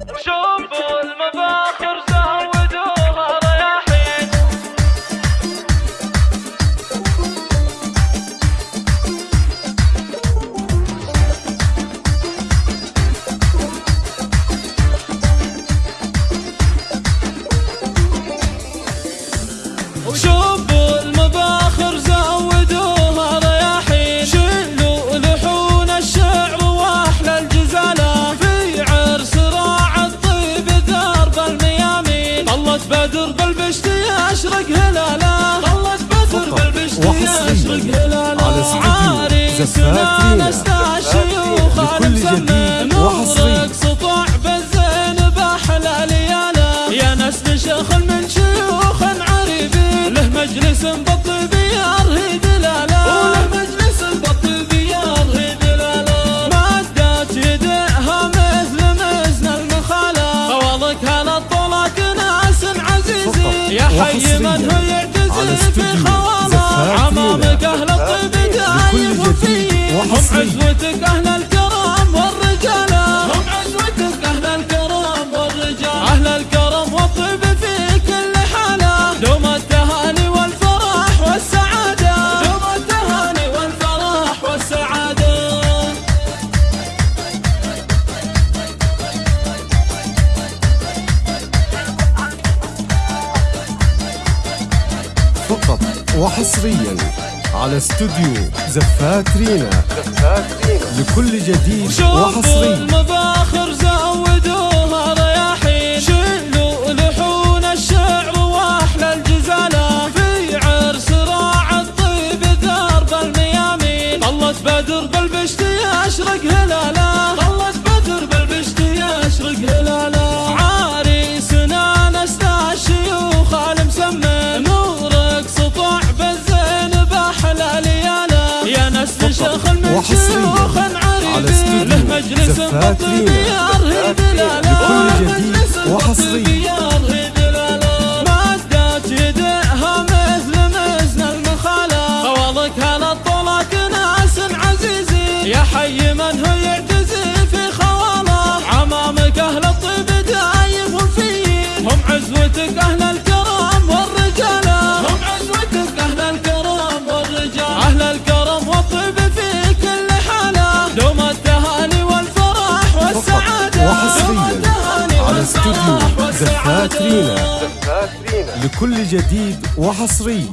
شوفوا المباخر بدر بالبشت يشرق هلالة. طلت بدر بالبشت وحصرياً يشرق هلالة. الشيوخ لكل المسمى جديد وحصري. نورك سطوع بالزين باحلى لياله يا ناس شيخ من شيوخ عريبين له مجلس بالطيب حي من هو يعتزل في زفات عمامك. أهل الطيب دايم لكل جديد فيه هم. عزوتك أهل فقط وحصريا على استوديو زفات رينا. لكل جديد وحصري. المباخر زودوها رياحين شيلوا لحون الشعر وأحلى الجزالة. في عرس راعى الطيب درب الميامين. طلت بدر شيوخ على استوديو زفات رينا. لكل جديد وحصري. دلاله مدت يديها مثل مزن المخاله فوضك هلا طولك ناس عزيزين يا حي من هو استوديو والفرح زفات والسعادة. رينا لكل جديد وحصري